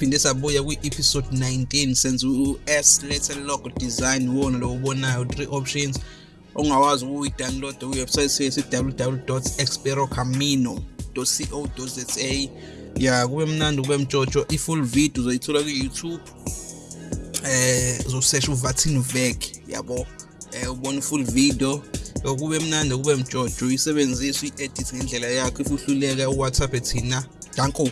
siphinde sabuya kwi-episode 19 senza u-s letter logo design wona lo ubonayo three options ongawazi ukuyi-download kwiwebsite yethu www experocamino co za ya kube mnandi kube mtshotsho i-full video uzoyithola kwi-youtube eh uzosesha uvatin vek yabo. Eh ubona full video. Kube mnandi kube mtshotsho uyisebenzise uyi-edit ngendlela yakho if uhluleka uwhatsapp thina. Danko.